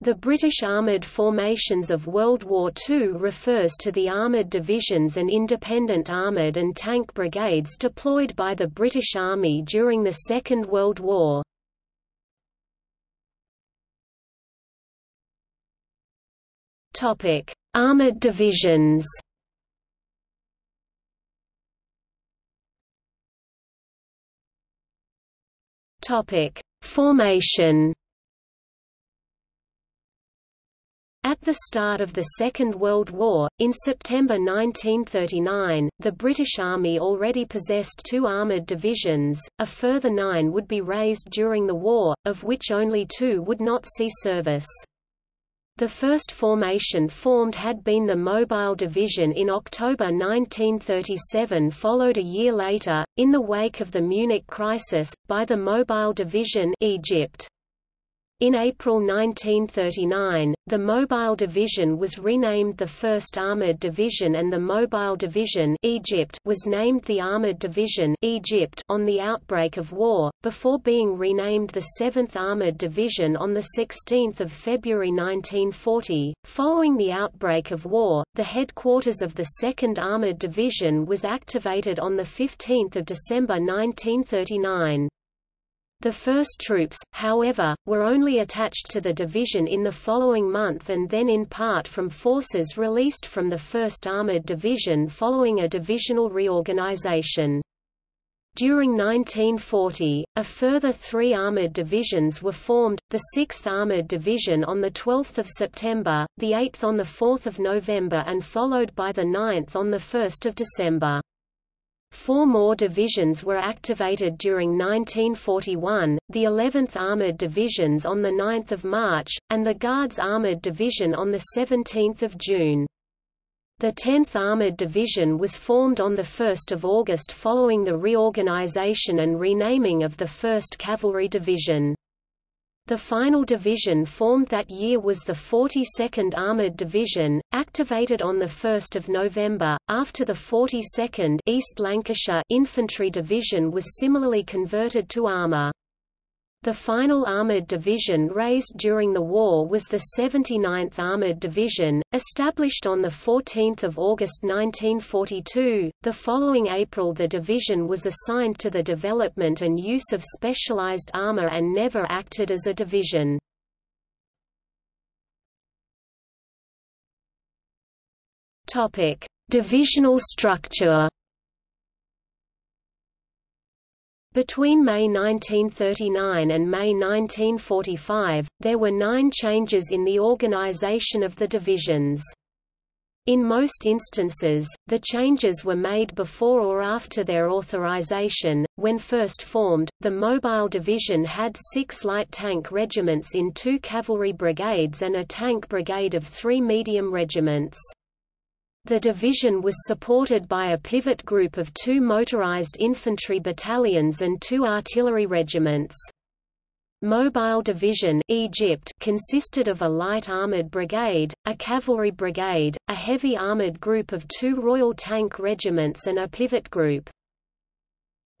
The British armoured formations of World War II refers to the armoured divisions and independent armoured and tank brigades deployed by the British Army during the Second World War. Armoured divisions Formation the start of the Second World War, in September 1939, the British Army already possessed two armoured divisions, a further nine would be raised during the war, of which only two would not see service. The first formation formed had been the Mobile Division in October 1937 followed a year later, in the wake of the Munich crisis, by the Mobile Division Egypt. In April 1939, the Mobile Division was renamed the 1st Armored Division and the Mobile Division Egypt was named the Armored Division Egypt on the outbreak of war, before being renamed the 7th Armored Division on 16 February 1940. Following the outbreak of war, the headquarters of the 2nd Armored Division was activated on 15 December 1939. The first troops, however, were only attached to the division in the following month and then in part from forces released from the 1st Armored Division following a divisional reorganization. During 1940, a further three armoured divisions were formed, the 6th Armoured Division on 12 September, the 8th on 4 November and followed by the 9th on 1 December. Four more divisions were activated during 1941, the 11th Armoured Divisions on 9 March, and the Guards Armoured Division on 17 June. The 10th Armoured Division was formed on 1 August following the reorganization and renaming of the 1st Cavalry Division. The final division formed that year was the 42nd Armoured Division, activated on 1 November, after the 42nd East Lancashire Infantry Division was similarly converted to armour. The final armoured division raised during the war was the 79th Armoured Division, established on 14 August 1942. The following April the division was assigned to the development and use of specialised armour and never acted as a division. Divisional structure Between May 1939 and May 1945, there were nine changes in the organization of the divisions. In most instances, the changes were made before or after their authorization. When first formed, the Mobile Division had six light tank regiments in two cavalry brigades and a tank brigade of three medium regiments. The division was supported by a pivot group of two motorized infantry battalions and two artillery regiments. Mobile Division Egypt consisted of a light armored brigade, a cavalry brigade, a heavy armored group of two Royal Tank regiments and a pivot group.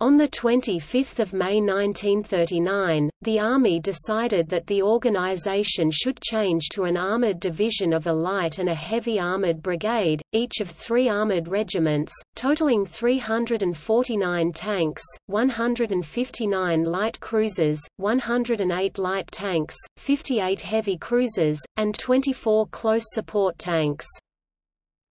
On 25 May 1939, the Army decided that the organization should change to an armored division of a light and a heavy armored brigade, each of three armored regiments, totaling 349 tanks, 159 light cruisers, 108 light tanks, 58 heavy cruisers, and 24 close support tanks.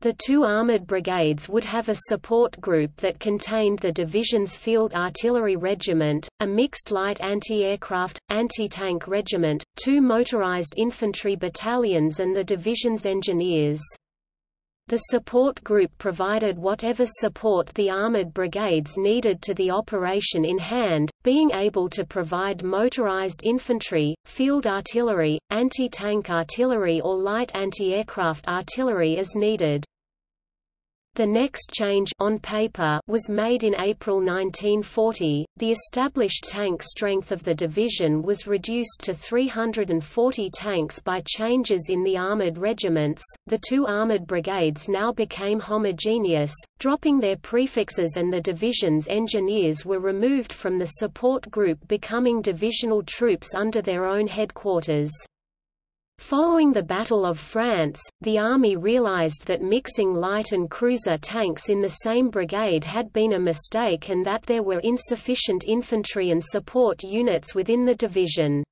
The two armoured brigades would have a support group that contained the division's Field Artillery Regiment, a mixed light anti-aircraft, anti-tank regiment, two motorized infantry battalions and the division's engineers. The support group provided whatever support the armoured brigades needed to the operation in hand, being able to provide motorized infantry, field artillery, anti-tank artillery or light anti-aircraft artillery as needed. The next change on paper was made in April 1940. The established tank strength of the division was reduced to 340 tanks by changes in the armored regiments. The two armored brigades now became homogeneous, dropping their prefixes and the division's engineers were removed from the support group becoming divisional troops under their own headquarters. Following the Battle of France, the Army realized that mixing light and cruiser tanks in the same brigade had been a mistake and that there were insufficient infantry and support units within the division.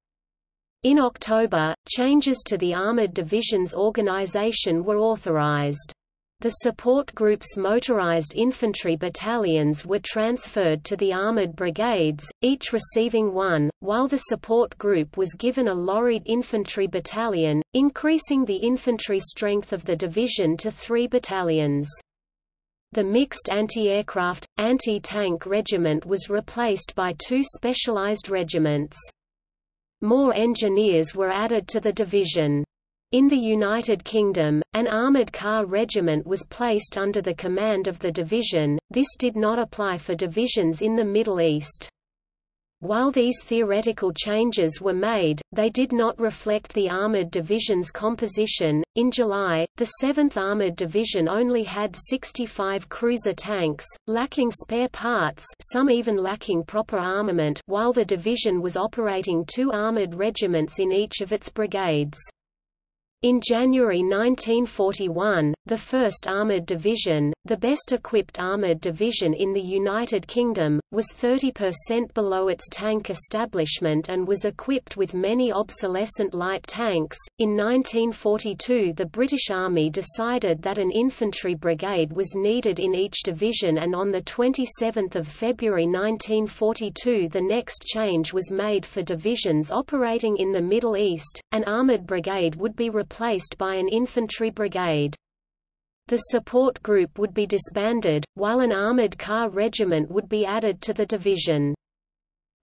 In October, changes to the Armored Division's organization were authorized. The support group's motorized infantry battalions were transferred to the armored brigades, each receiving one, while the support group was given a lorried infantry battalion, increasing the infantry strength of the division to three battalions. The mixed anti-aircraft, anti-tank regiment was replaced by two specialized regiments. More engineers were added to the division. In the United Kingdom, an armoured car regiment was placed under the command of the division, this did not apply for divisions in the Middle East. While these theoretical changes were made, they did not reflect the Armored Division's composition. In July, the 7th Armored Division only had 65 cruiser tanks, lacking spare parts, some even lacking proper armament, while the division was operating two armored regiments in each of its brigades. In January 1941, the 1st Armoured Division, the best equipped armoured division in the United Kingdom, was 30% below its tank establishment and was equipped with many obsolescent light tanks. In 1942, the British Army decided that an infantry brigade was needed in each division, and on 27 February 1942, the next change was made for divisions operating in the Middle East. An armoured brigade would be replaced replaced by an infantry brigade. The support group would be disbanded, while an armored car regiment would be added to the division.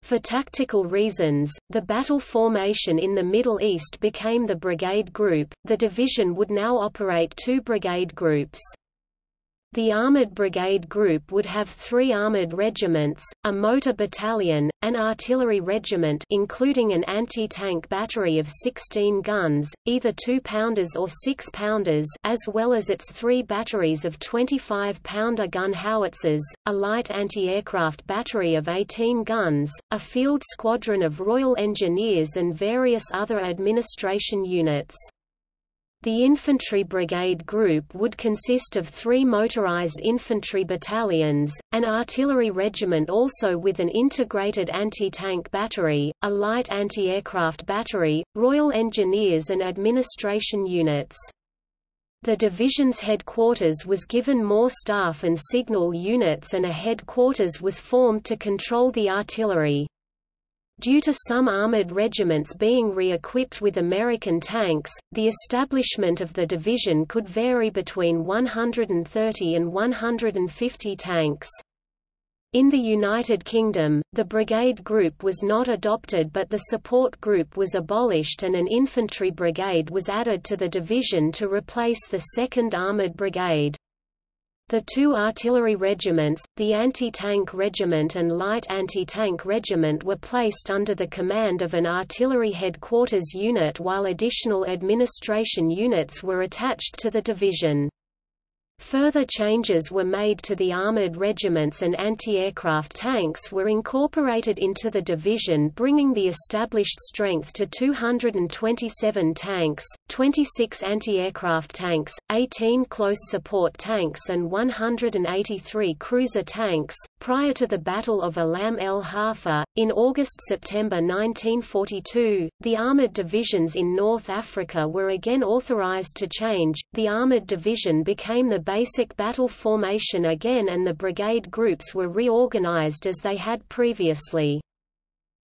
For tactical reasons, the battle formation in the Middle East became the brigade group. The division would now operate two brigade groups. The Armoured Brigade Group would have three armoured regiments, a motor battalion, an artillery regiment including an anti-tank battery of 16 guns, either 2-pounders or 6-pounders as well as its three batteries of 25-pounder gun howitzers, a light anti-aircraft battery of 18 guns, a field squadron of Royal Engineers and various other administration units. The infantry brigade group would consist of three motorized infantry battalions, an artillery regiment also with an integrated anti-tank battery, a light anti-aircraft battery, Royal Engineers and administration units. The division's headquarters was given more staff and signal units and a headquarters was formed to control the artillery. Due to some armored regiments being re-equipped with American tanks, the establishment of the division could vary between 130 and 150 tanks. In the United Kingdom, the brigade group was not adopted but the support group was abolished and an infantry brigade was added to the division to replace the 2nd Armoured Brigade. The two artillery regiments, the Anti-Tank Regiment and Light Anti-Tank Regiment were placed under the command of an artillery headquarters unit while additional administration units were attached to the division. Further changes were made to the armored regiments and anti-aircraft tanks were incorporated into the division bringing the established strength to 227 tanks, 26 anti-aircraft tanks, 18 close support tanks and 183 cruiser tanks. Prior to the Battle of Alam el Halfa, in August-September 1942, the armored divisions in North Africa were again authorized to change. The armored division became the basic battle formation again and the brigade groups were reorganized as they had previously.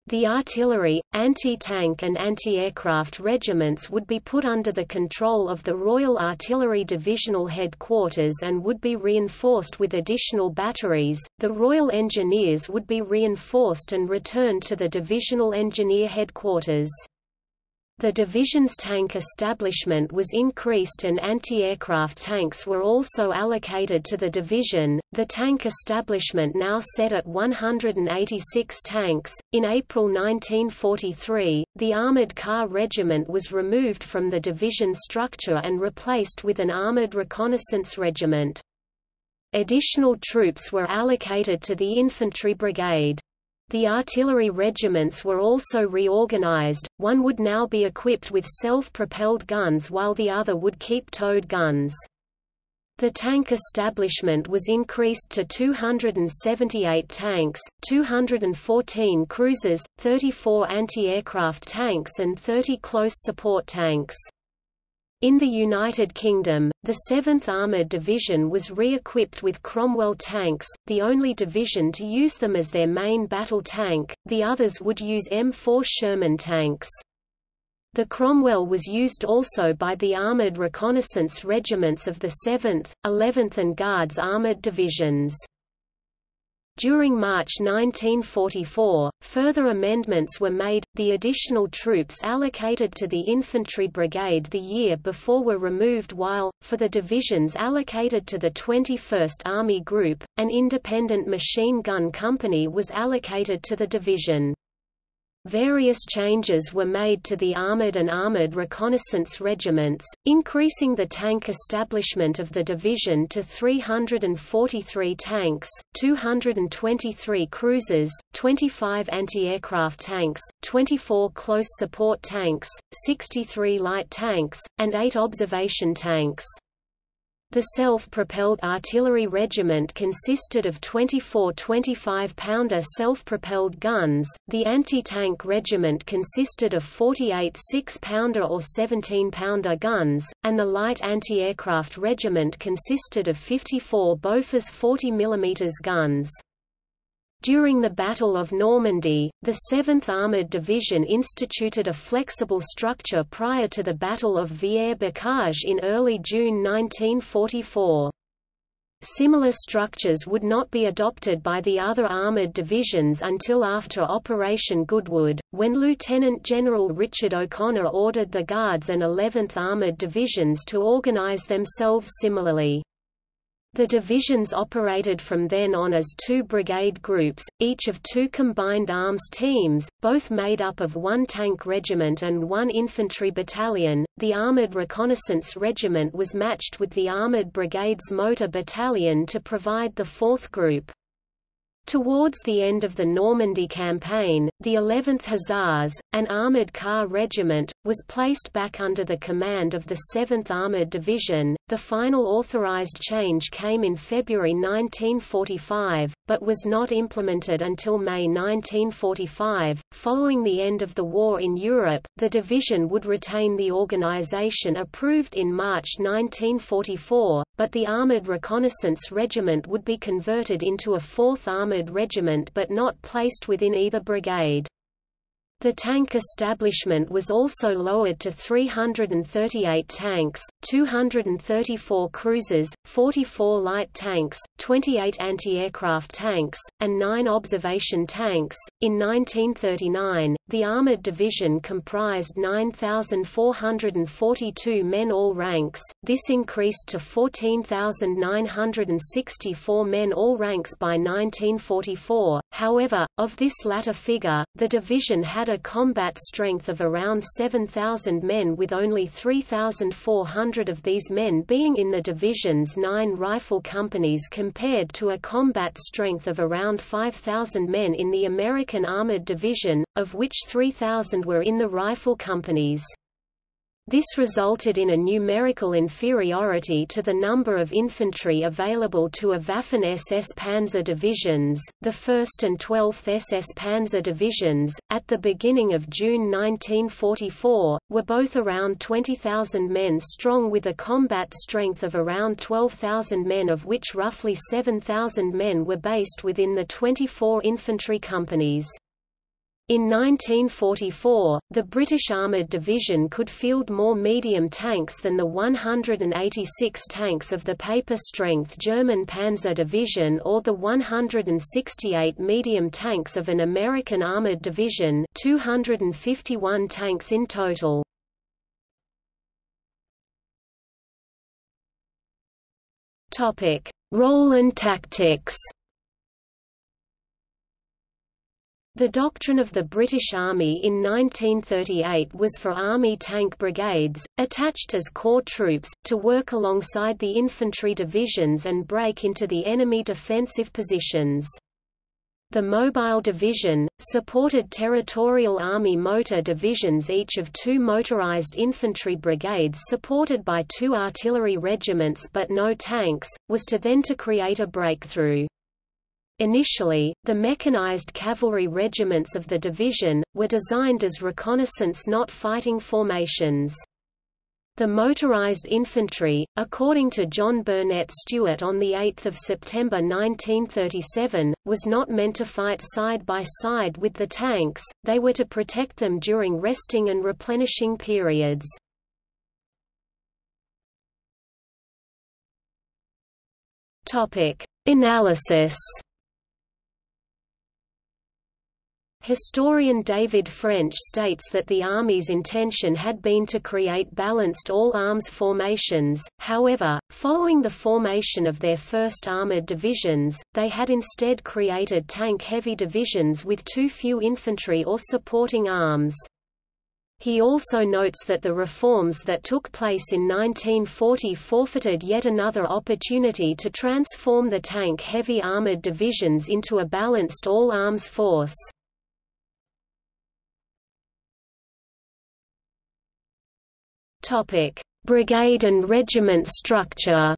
The artillery, anti-tank and anti-aircraft regiments would be put under the control of the Royal Artillery Divisional Headquarters and would be reinforced with additional batteries. The Royal Engineers would be reinforced and returned to the Divisional Engineer Headquarters. The division's tank establishment was increased and anti-aircraft tanks were also allocated to the division. The tank establishment now set at 186 tanks. In April 1943, the armored car regiment was removed from the division structure and replaced with an armored reconnaissance regiment. Additional troops were allocated to the infantry brigade. The artillery regiments were also reorganized, one would now be equipped with self-propelled guns while the other would keep towed guns. The tank establishment was increased to 278 tanks, 214 cruisers, 34 anti-aircraft tanks and 30 close support tanks. In the United Kingdom, the 7th Armoured Division was re-equipped with Cromwell tanks, the only division to use them as their main battle tank, the others would use M4 Sherman tanks. The Cromwell was used also by the armoured reconnaissance regiments of the 7th, 11th and Guards armoured divisions. During March 1944, further amendments were made, the additional troops allocated to the Infantry Brigade the year before were removed while, for the divisions allocated to the 21st Army Group, an independent machine gun company was allocated to the division. Various changes were made to the armored and armored reconnaissance regiments, increasing the tank establishment of the division to 343 tanks, 223 cruisers, 25 anti-aircraft tanks, 24 close support tanks, 63 light tanks, and 8 observation tanks. The self-propelled artillery regiment consisted of 24 25-pounder self-propelled guns, the anti-tank regiment consisted of 48 6-pounder or 17-pounder guns, and the light anti-aircraft regiment consisted of 54 Bofors 40 mm guns. During the Battle of Normandy, the 7th Armoured Division instituted a flexible structure prior to the Battle of Villers-Bocage in early June 1944. Similar structures would not be adopted by the other armoured divisions until after Operation Goodwood, when Lieutenant General Richard O'Connor ordered the Guards and 11th Armoured Divisions to organise themselves similarly. The divisions operated from then on as two brigade groups, each of two combined arms teams, both made up of one tank regiment and one infantry battalion. The Armored Reconnaissance Regiment was matched with the Armored Brigades Motor Battalion to provide the fourth group. Towards the end of the Normandy campaign, the 11th Hussars, an armoured car regiment, was placed back under the command of the 7th Armoured Division. The final authorised change came in February 1945, but was not implemented until May 1945. Following the end of the war in Europe, the division would retain the organisation approved in March 1944, but the Armoured Reconnaissance Regiment would be converted into a 4th Armoured Regiment but not placed within either brigade. The tank establishment was also lowered to 338 tanks, 234 cruisers, 44 light tanks, 28 anti-aircraft tanks, and 9 observation tanks. In 1939, the armored division comprised 9,442 men all ranks. This increased to 14,964 men all ranks by 1944. However, of this latter figure, the division had a combat strength of around 7,000 men with only 3,400 of these men being in the division's nine rifle companies compared to a combat strength of around 5,000 men in the American Armored Division, of which 3,000 were in the rifle companies. This resulted in a numerical inferiority to the number of infantry available to a Waffen-SS Panzer divisions, the 1st and 12th SS Panzer divisions, at the beginning of June 1944, were both around 20,000 men strong with a combat strength of around 12,000 men of which roughly 7,000 men were based within the 24 infantry companies. In 1944, the British Armoured Division could field more medium tanks than the 186 tanks of the paper-strength German Panzer Division or the 168 medium tanks of an American Armoured Division 251 tanks in total. Role and tactics The doctrine of the British Army in 1938 was for Army tank brigades, attached as corps troops, to work alongside the infantry divisions and break into the enemy defensive positions. The Mobile Division, supported Territorial Army motor divisions each of two motorized infantry brigades supported by two artillery regiments but no tanks, was to then to create a breakthrough. Initially, the mechanized cavalry regiments of the division, were designed as reconnaissance not fighting formations. The motorized infantry, according to John Burnett-Stuart on 8 September 1937, was not meant to fight side by side with the tanks, they were to protect them during resting and replenishing periods. Analysis Historian David French states that the Army's intention had been to create balanced all-arms formations, however, following the formation of their first armored divisions, they had instead created tank-heavy divisions with too few infantry or supporting arms. He also notes that the reforms that took place in 1940 forfeited yet another opportunity to transform the tank-heavy armored divisions into a balanced all-arms force. Topic: Brigade and regiment structure.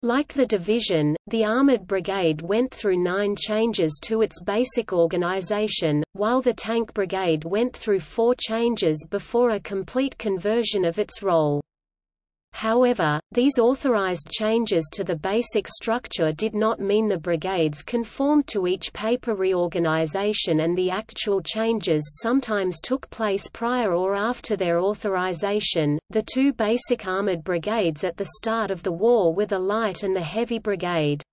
Like the division, the Armored Brigade went through nine changes to its basic organization, while the Tank Brigade went through four changes before a complete conversion of its role. However, these authorized changes to the basic structure did not mean the brigades conformed to each paper reorganization and the actual changes sometimes took place prior or after their authorization. The two basic armored brigades at the start of the war were the Light and the Heavy Brigade.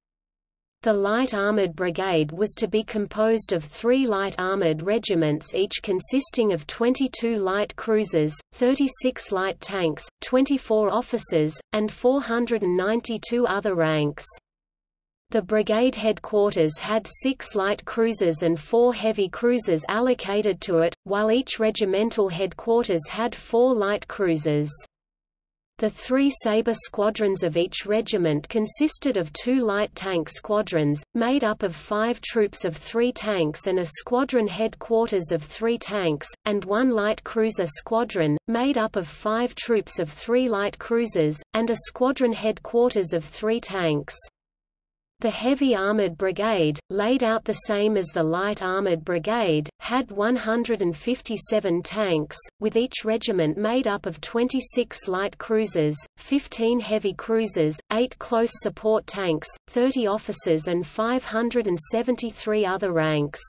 The Light Armored Brigade was to be composed of three light armored regiments each consisting of 22 light cruisers, 36 light tanks, 24 officers, and 492 other ranks. The brigade headquarters had six light cruisers and four heavy cruisers allocated to it, while each regimental headquarters had four light cruisers. The three Sabre squadrons of each regiment consisted of two light tank squadrons, made up of five troops of three tanks and a squadron headquarters of three tanks, and one light cruiser squadron, made up of five troops of three light cruisers, and a squadron headquarters of three tanks. The Heavy Armored Brigade, laid out the same as the Light Armored Brigade, had 157 tanks, with each regiment made up of 26 light cruisers, 15 heavy cruisers, 8 close support tanks, 30 officers and 573 other ranks.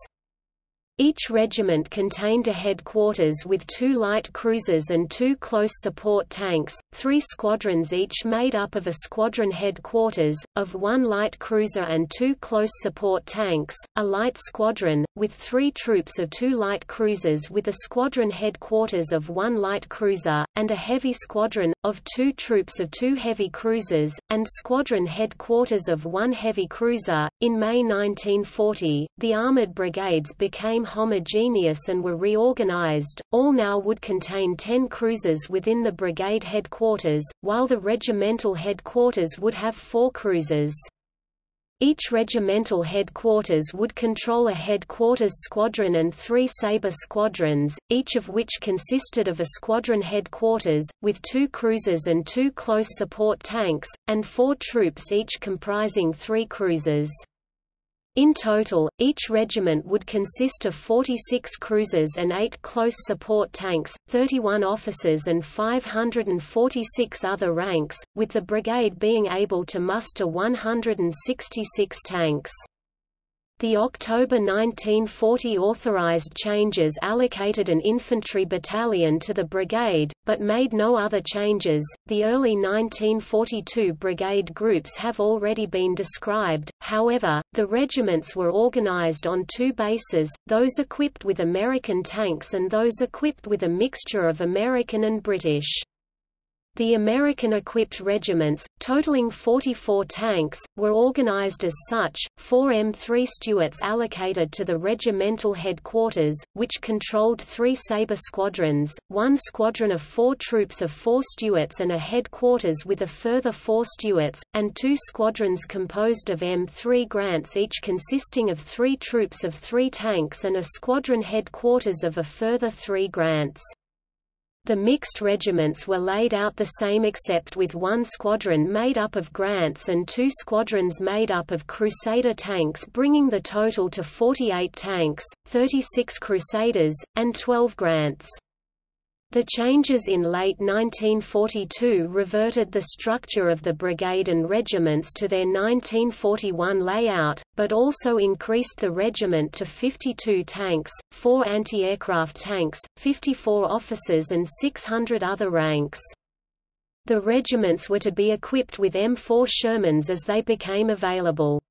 Each regiment contained a headquarters with two light cruisers and two close support tanks, three squadrons each made up of a squadron headquarters, of one light cruiser and two close support tanks, a light squadron, with three troops of two light cruisers with a squadron headquarters of one light cruiser, and a heavy squadron, of two troops of two heavy cruisers, and squadron headquarters of one heavy cruiser. In May 1940, the armored brigades became became homogeneous and were reorganized, all now would contain 10 cruisers within the brigade headquarters, while the regimental headquarters would have four cruisers. Each regimental headquarters would control a headquarters squadron and three Sabre squadrons, each of which consisted of a squadron headquarters, with two cruisers and two close support tanks, and four troops each comprising three cruisers. In total, each regiment would consist of 46 cruisers and 8 close support tanks, 31 officers and 546 other ranks, with the brigade being able to muster 166 tanks. The October 1940 authorized changes allocated an infantry battalion to the brigade, but made no other changes. The early 1942 brigade groups have already been described, however, the regiments were organized on two bases, those equipped with American tanks and those equipped with a mixture of American and British. The American-equipped regiments, totaling 44 tanks, were organized as such, four M3 Stuarts allocated to the regimental headquarters, which controlled three Sabre squadrons, one squadron of four troops of four Stuarts and a headquarters with a further four Stuarts, and two squadrons composed of M3 Grants each consisting of three troops of three tanks and a squadron headquarters of a further three Grants. The mixed regiments were laid out the same except with one squadron made up of Grants and two squadrons made up of Crusader tanks bringing the total to 48 tanks, 36 Crusaders, and 12 Grants. The changes in late 1942 reverted the structure of the brigade and regiments to their 1941 layout, but also increased the regiment to 52 tanks, 4 anti-aircraft tanks, 54 officers and 600 other ranks. The regiments were to be equipped with M4 Shermans as they became available.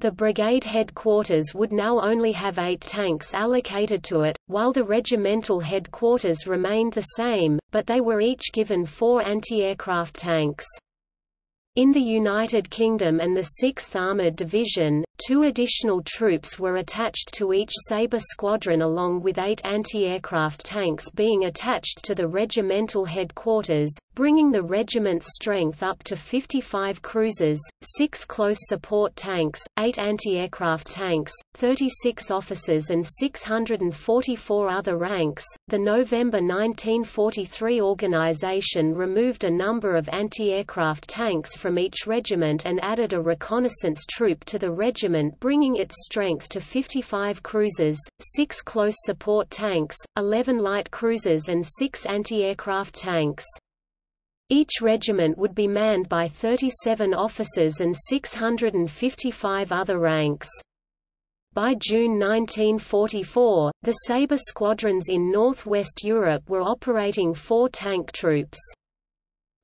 The brigade headquarters would now only have eight tanks allocated to it, while the regimental headquarters remained the same, but they were each given four anti-aircraft tanks. In the United Kingdom and the 6th Armoured Division, two additional troops were attached to each Sabre squadron along with eight anti-aircraft tanks being attached to the regimental headquarters, bringing the regiment's strength up to 55 cruisers, 6 close support tanks, 8 anti-aircraft tanks, 36 officers and 644 other ranks. The November 1943 organization removed a number of anti-aircraft tanks from each regiment and added a reconnaissance troop to the regiment bringing its strength to 55 cruisers, 6 close support tanks, 11 light cruisers and 6 anti-aircraft tanks. Each regiment would be manned by 37 officers and 655 other ranks. By June 1944, the Sabre squadrons in northwest Europe were operating four tank troops.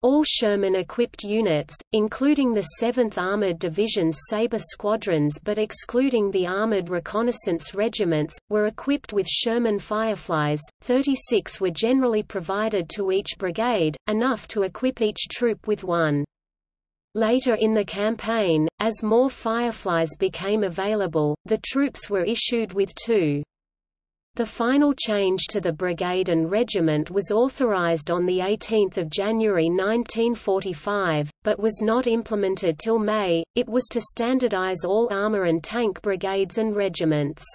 All Sherman-equipped units, including the 7th Armored Division's Sabre squadrons but excluding the Armored Reconnaissance Regiments, were equipped with Sherman Fireflies, 36 were generally provided to each brigade, enough to equip each troop with one. Later in the campaign, as more Fireflies became available, the troops were issued with two. The final change to the brigade and regiment was authorized on 18 January 1945, but was not implemented till May, it was to standardize all armor and tank brigades and regiments.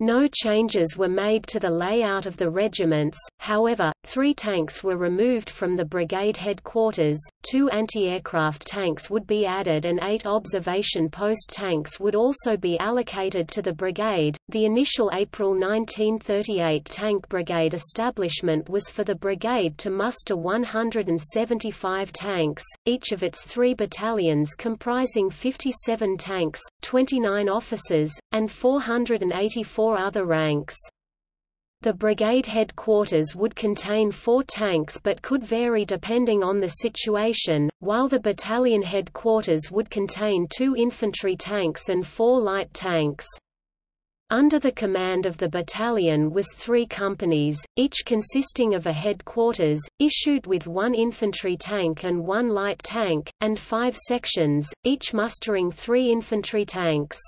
No changes were made to the layout of the regiments, however, three tanks were removed from the brigade headquarters, two anti-aircraft tanks would be added and eight observation post tanks would also be allocated to the brigade. The initial April 1938 tank brigade establishment was for the brigade to muster 175 tanks, each of its three battalions comprising 57 tanks, 29 officers, and 484 four other ranks. The brigade headquarters would contain four tanks but could vary depending on the situation, while the battalion headquarters would contain two infantry tanks and four light tanks. Under the command of the battalion was three companies, each consisting of a headquarters, issued with one infantry tank and one light tank, and five sections, each mustering three infantry tanks.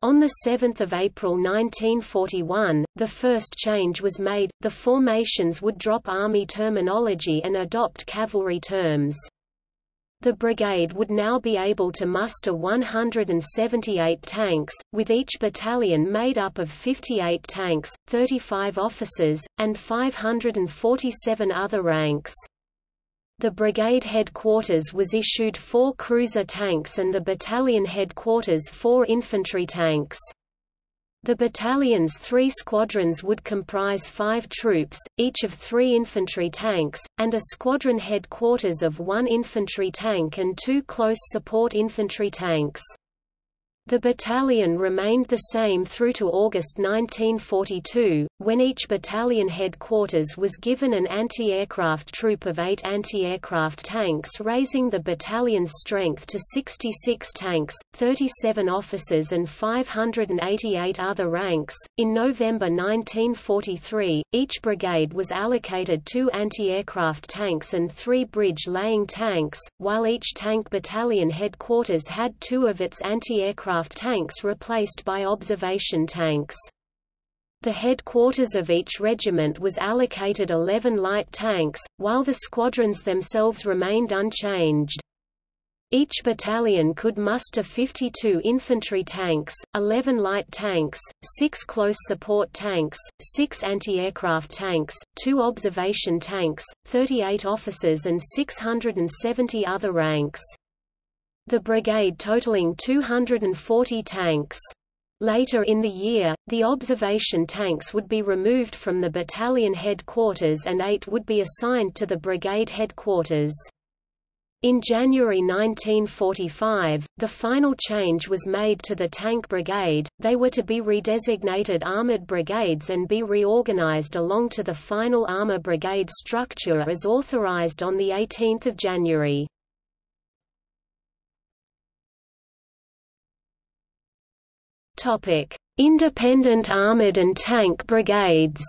On 7 April 1941, the first change was made, the formations would drop Army terminology and adopt cavalry terms. The brigade would now be able to muster 178 tanks, with each battalion made up of 58 tanks, 35 officers, and 547 other ranks. The brigade headquarters was issued four cruiser tanks and the battalion headquarters four infantry tanks. The battalion's three squadrons would comprise five troops, each of three infantry tanks, and a squadron headquarters of one infantry tank and two close support infantry tanks. The battalion remained the same through to August 1942, when each battalion headquarters was given an anti-aircraft troop of eight anti-aircraft tanks raising the battalion's strength to 66 tanks, 37 officers and 588 other ranks. In November 1943, each brigade was allocated two anti-aircraft tanks and three bridge-laying tanks, while each tank battalion headquarters had two of its anti-aircraft aircraft tanks replaced by observation tanks. The headquarters of each regiment was allocated 11 light tanks, while the squadrons themselves remained unchanged. Each battalion could muster 52 infantry tanks, 11 light tanks, 6 close support tanks, 6 anti-aircraft tanks, 2 observation tanks, 38 officers and 670 other ranks the brigade totaling 240 tanks. Later in the year, the observation tanks would be removed from the battalion headquarters and eight would be assigned to the brigade headquarters. In January 1945, the final change was made to the tank brigade, they were to be redesignated armored brigades and be reorganized along to the final armor brigade structure as authorized on 18 January. Topic: Independent armored and tank brigades.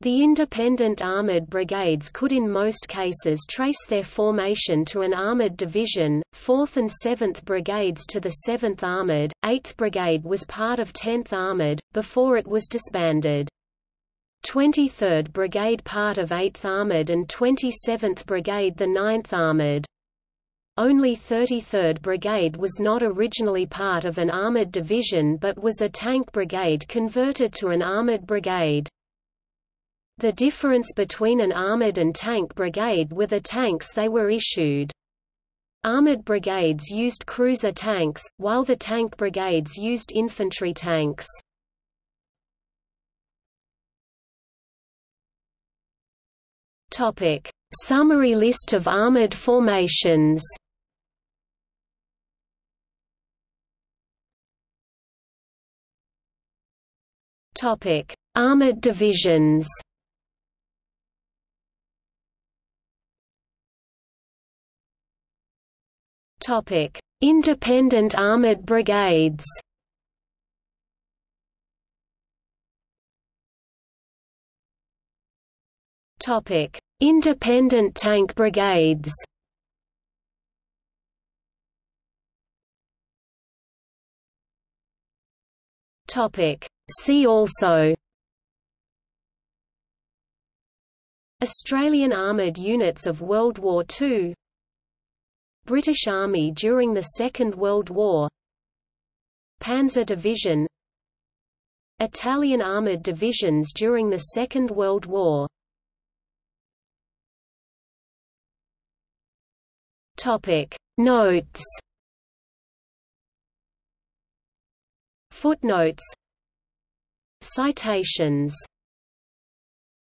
The independent armored brigades could in most cases trace their formation to an armored division, 4th and 7th Brigades to the 7th Armored, 8th Brigade was part of 10th Armored, before it was disbanded. 23rd Brigade part of 8th Armored and 27th Brigade the 9th Armored. Only 33rd Brigade was not originally part of an armoured division but was a tank brigade converted to an armoured brigade. The difference between an armoured and tank brigade were the tanks they were issued. Armoured brigades used cruiser tanks, while the tank brigades used infantry tanks. Topic: Summary list of armoured formations Topic: Armored divisions. Topic: Independent armored brigades. Topic: Independent tank brigades. Topic: See also Australian Armoured Units of World War II British Army during the Second World War Panzer Division Italian armoured divisions during the Second World War Topic. Notes Footnotes Citations